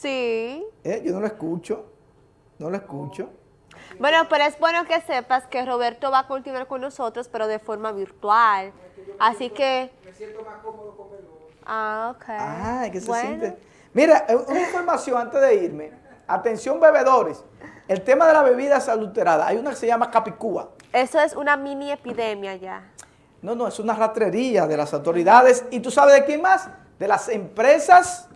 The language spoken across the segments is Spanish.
Sí. ¿Eh? Yo no lo escucho, no lo escucho. Bueno, pero es bueno que sepas que Roberto va a continuar con nosotros, pero de forma virtual. Así que... Me siento más cómodo con el Ah, ok. Ah, que se Bueno. siente. Mira, eh, una información antes de irme. Atención bebedores. El tema de las bebidas adulteradas. Hay una que se llama Capicúa. Eso es una mini epidemia ya. No, no, es una rastrería de las autoridades. ¿Y tú sabes de quién más? De las empresas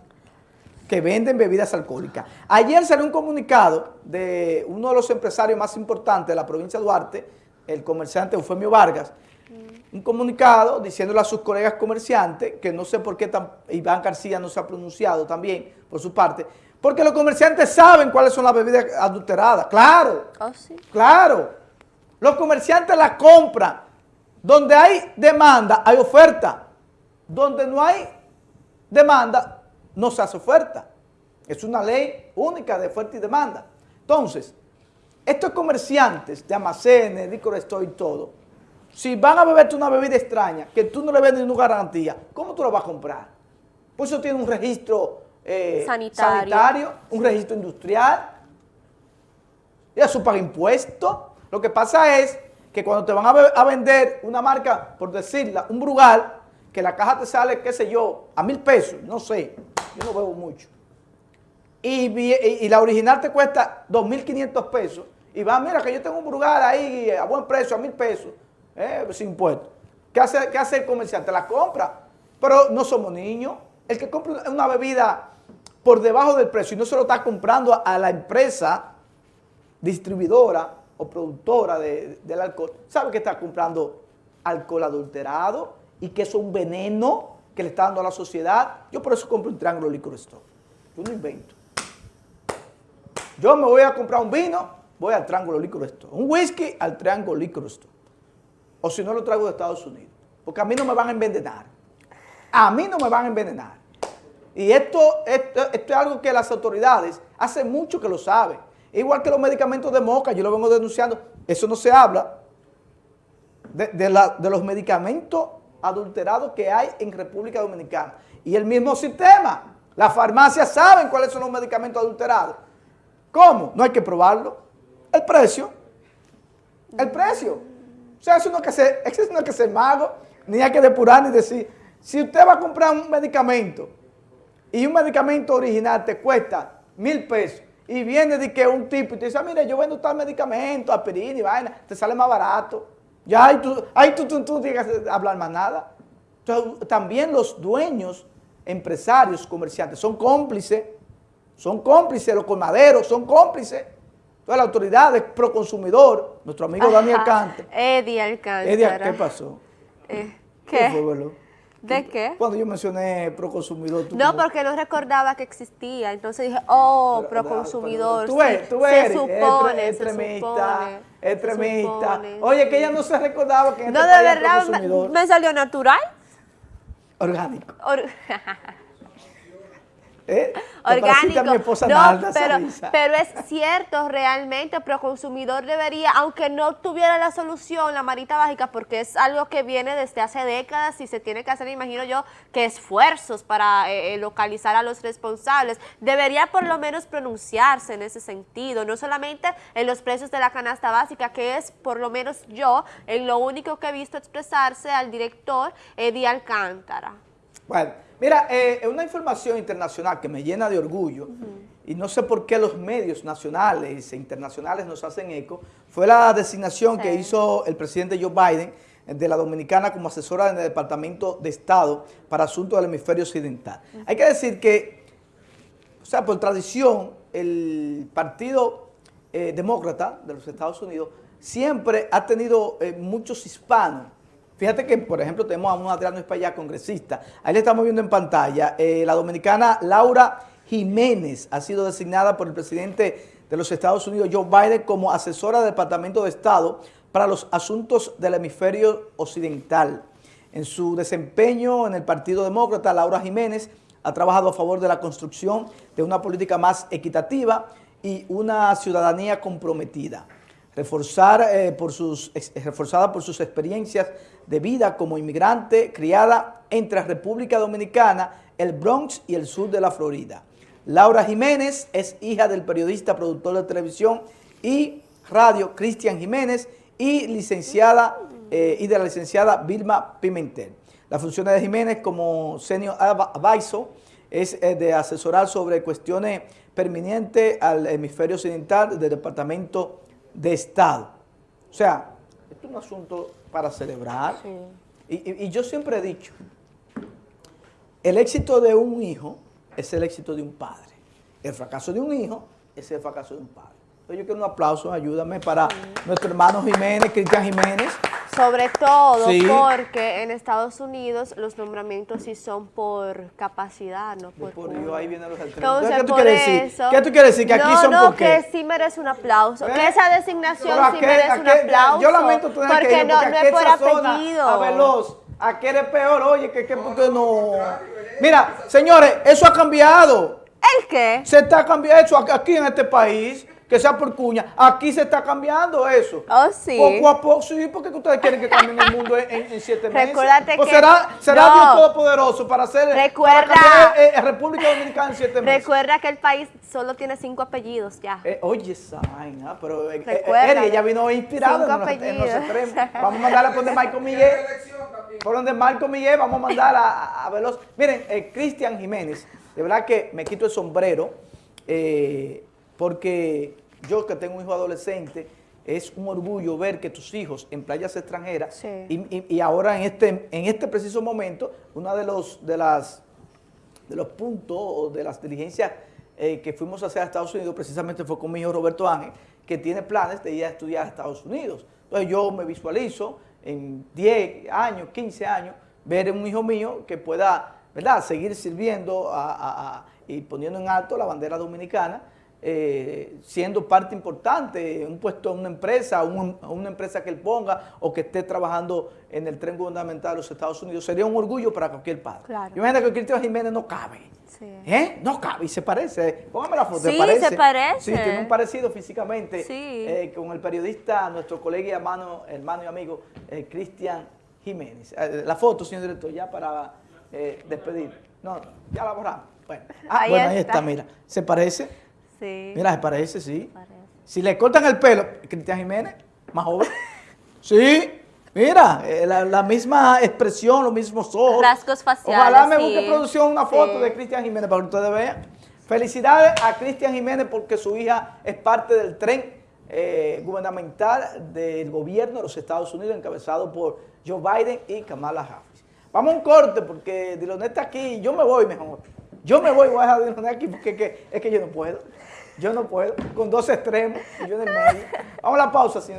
que venden bebidas alcohólicas. Ayer salió un comunicado de uno de los empresarios más importantes de la provincia de Duarte, el comerciante Eufemio Vargas, un comunicado diciéndole a sus colegas comerciantes, que no sé por qué tan- Iván García no se ha pronunciado también por su parte, porque los comerciantes saben cuáles son las bebidas adulteradas. Claro, Oh, sí. Claro, los comerciantes la compran. Donde hay demanda, hay oferta. Donde no hay demanda, no se hace oferta. Es una ley única de oferta y demanda. Entonces, estos comerciantes de almacenes, licor store y todo, si van a beberte una bebida extraña, que tú no le vendes ninguna garantía, ¿cómo tú la vas a comprar? Pues eso tiene un registro eh, Sanitario. sanitario, un registro industrial, y su paga impuestos. Lo que pasa es que cuando te van a, a vender una marca, por decirla, un Brugal, que la caja te sale, qué sé yo, a mil pesos, no sé, yo no bebo mucho. Y, la original te cuesta 2.500 pesos. Y va, mira que yo tengo un Brugal ahí a buen precio, a mil pesos, eh, sin impuestos. ¿Qué hace, ¿Qué hace el comerciante? La compra. Pero no somos niños. El que compra una bebida por debajo del precio y no se lo está comprando a, la empresa distribuidora o productora de- del alcohol, sabe que está comprando alcohol adulterado y que es un veneno que le está dando a la sociedad. Yo por eso compro un Triángulo Liquor Store. Yo no invento. Yo me voy a comprar un vino, voy al Triángulo Liquor Store. Un whisky al Triángulo Liquor Store. O si no lo traigo de Estados Unidos. Porque a mí no me van a envenenar. A mí no me van a envenenar. Y esto, esto, esto es algo que las autoridades hace mucho que lo saben. Igual que los medicamentos de moca, yo lo vengo denunciando. Eso no se habla de, de la- de los medicamentos adulterados que hay en República Dominicana. Y el mismo sistema. Las farmacias saben cuáles son los medicamentos adulterados. ¿Cómo? No hay que probarlo. El precio. El precio. O sea, eso no es que ser, que ser mago, ni hay que depurar ni decir. Si usted va a comprar un medicamento y un medicamento original te cuesta mil pesos y viene de que un tipo y te dice, ah, mire, yo vendo tal medicamento, aspirina y vaina, te sale más barato. Ya ahí tú, ahí tú, tú, tú tienes que hablar más nada. Entonces, también los dueños, empresarios, comerciantes, son cómplices, son cómplices, los colmaderos son cómplices. Todas las autoridades, Proconsumidor, nuestro amigo Daniel Ajá. Cante. Eddie Alcántara. Eddie, ¿qué pasó? Eh, fue, ¿Qué? Velo? ¿De qué? Cuando yo mencioné Proconsumidor, tú No, como- porque no recordaba que existía. Entonces dije, oh, proconsumidor. Tú ves, tú ves, se supone, extremista, extremista. Oye, que ella no se recordaba que en No, este de país verdad, me salió natural. orgánico. Or- ¿Eh? Orgánico. a mi esposa no, pero, pero es cierto, realmente, el proconsumidor debería, aunque no tuviera la solución, la marita básica, porque es algo que viene desde hace décadas y se tiene que hacer, imagino yo, que esfuerzos para eh, eh, localizar a los responsables, debería por lo menos pronunciarse en ese sentido, no solamente en los precios de la canasta básica, que es por lo menos yo, en lo único que he visto expresarse al director Eddie Alcántara. Bueno, mira, eh, una información internacional que me llena de orgullo, y no sé por qué los medios nacionales e internacionales nos hacen eco, fue la designación que hizo el presidente Joe Biden de la Dominicana como asesora en el Departamento de Estado para Asuntos del Hemisferio Occidental. Hay que decir que, o sea, por tradición, el Partido eh, Demócrata de los Estados Unidos siempre ha tenido eh, muchos hispanos. Fíjate que, por ejemplo, tenemos a un Adriano Espaillá, congresista. Ahí le estamos viendo en pantalla. eh, la dominicana Laura Jiménez ha sido designada por el presidente de los Estados Unidos, Joe Biden, como asesora del Departamento de Estado para los asuntos del hemisferio occidental. En su desempeño en el Partido Demócrata, Laura Jiménez ha trabajado a favor de la construcción de una política más equitativa y una ciudadanía comprometida. Reforzar, eh, por sus, reforzada por sus experiencias de vida como inmigrante criada entre República Dominicana, el Bronx y el sur de la Florida. Laura Jiménez es hija del periodista, productor de televisión y radio Cristian Jiménez y licenciada eh, y de la licenciada Vilma Pimentel. La función de Jiménez como senior advisor es eh, de asesorar sobre cuestiones permanentes al hemisferio occidental del Departamento de Estado. O sea, esto es un asunto para celebrar. y yo siempre he dicho, el éxito de un hijo es el éxito de un padre. El fracaso de un hijo es el fracaso de un padre. Entonces yo quiero un aplauso, ayúdame para nuestro hermano Jiménez, Cristian Jiménez. Sobre todo porque en Estados Unidos los nombramientos sí son por capacidad, no por... por ahí vienen los Entonces, ¿qué tú quieres decir? ¿Qué tú quieres decir? Que aquí son no, por qué? que sí merece un aplauso. Que ¿Eh? esa designación sí merece un aplauso. Yo lamento tener porque que ir, no, no es por apellido. A Veloz, ¿a qué eres peor? Oye, que, que no... Mira, señores, eso ha cambiado. ¿El qué? Se está cambiando eso aquí en este país que sea por cuña. Aquí se está cambiando eso. Oh, sí. Poco a poco, sí, porque ustedes quieren que cambien el mundo en, siete meses. Recuérdate pues que... será, será Dios Todopoderoso para hacer Recuerda, para eh, República Dominicana en siete meses. Recuerda que el país solo tiene cinco apellidos ya. Eh, oye, esa vaina, pero eh, eh ella vino inspirada en, en, los extremos. Vamos a mandarla por donde Michael Miguel. Por donde Marco Miguel, vamos a mandar a, a Veloz. Miren, Cristian Jiménez, de verdad que me quito el sombrero, porque yo que tengo un hijo adolescente, es un orgullo ver que tus hijos en playas extranjeras y, ahora en este, en este preciso momento, uno de los, de las, de los puntos o de las diligencias eh, que fuimos a hacer a Estados Unidos precisamente fue con mi hijo Roberto Ángel, que tiene planes de ir a estudiar a Estados Unidos. Entonces yo me visualizo en 10 años, 15 años, ver un hijo mío que pueda ¿verdad? seguir sirviendo y poniendo en alto la bandera dominicana eh, siendo parte importante, un puesto en una empresa, una empresa que él ponga o que esté trabajando en el tren gubernamental de los Estados Unidos, sería un orgullo para cualquier padre. Claro. Imagínate que Cristian Jiménez no cabe. ¿Eh? No cabe y se parece. Póngame la foto. Sí, se parece. Sí, tiene un parecido físicamente eh, con el periodista, nuestro colega y hermano, hermano y amigo eh, Cristian Jiménez. la foto, señor director, ya para despedir. No, ya la borramos. Bueno, ah, ahí, bueno, ahí está, mira. ¿Se parece? Mira, se parece, sí. Si le cortan el pelo, Cristian Jiménez, más joven. sí, mira, eh, la, misma expresión, los mismos ojos. Rasgos faciales, Ojalá me busque producción una foto de Cristian Jiménez para que ustedes vean. Felicidades a Cristian Jiménez porque su hija es parte del tren eh, gubernamental del gobierno de los Estados Unidos encabezado por Joe Biden y Kamala Harris. Vamos a un corte porque Dilonet está aquí, yo me voy mejor. Yo me voy, voy a dejar Dilonet aquí porque es que yo no puedo. Yo no puedo, con dos extremos yo en el medio. Vamos a la pausa, señor.